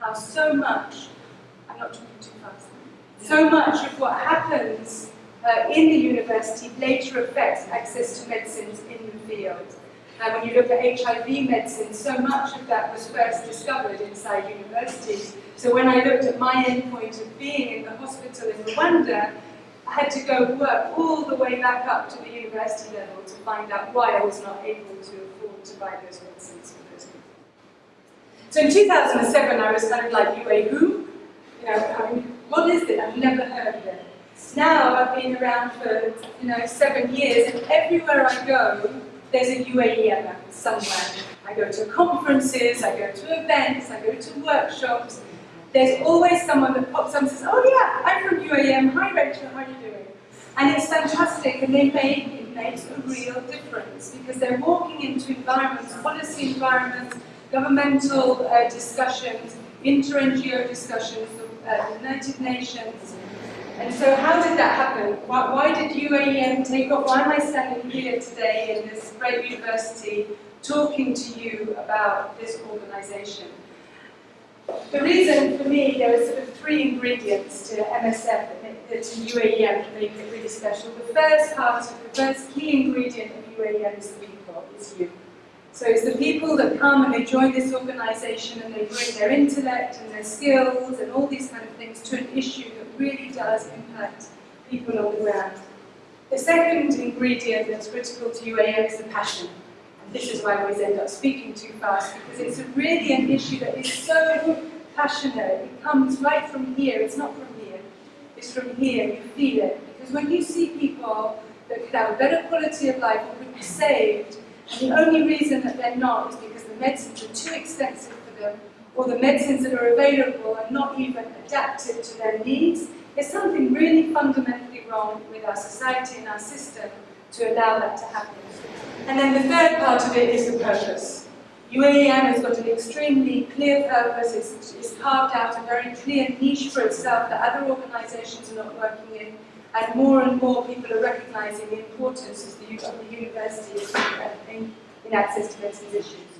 how so much, I'm not talking too fast, so much of what happens uh, in the university later affects access to medicines in the field. And when you look at HIV medicine, so much of that was first discovered inside universities. So when I looked at my endpoint of being in the hospital in Rwanda, I had to go work all the way back up to the university level to find out why I was not able to afford to buy those medicines for those people. So in 2007, I was kind of like, UA who? You know, I mean, what is it? I've never heard of it. Now I've been around for, you know, seven years, and everywhere I go, there's a UAEM somewhere. I go to conferences, I go to events, I go to workshops. There's always someone that pops up and says, oh yeah, I'm from UAEM, hi Rachel, how are you doing? And it's fantastic, and they make, it makes a real difference, because they're walking into environments, policy environments, governmental uh, discussions, inter-NGO discussions, uh, United Nations, and so how did that happen? Why, why, did UAEM take off? Why am I standing here today in this great university talking to you about this organisation? The reason for me, there are sort of three ingredients to MSF, to UAEM to make it really special. The first part, the first key ingredient of UAEM is the people, is you. So it's the people that come and they join this organisation and they bring their intellect and their skills and all these kind of things to an issue that really does impact people on the ground. The second ingredient that's critical to UAEM is the passion. And this is why I always end up speaking too fast, because it's really an issue that is so passionate. It comes right from here. It's not from here. It's from here. You feel it. Because when you see people that could have a better quality of life or could be saved, and the only reason that they're not is because the medicines are too expensive for them, or the medicines that are available are not even adapted to their needs. There's something really fundamentally wrong with our society and our system to allow that to happen. And then the third part of it is the purpose. UAEM has got an extremely clear purpose, it's, it's carved out a very clear niche for itself that other organisations are not working in, and more and more people are recognising the importance of the, of the university in, in access to medicines issues.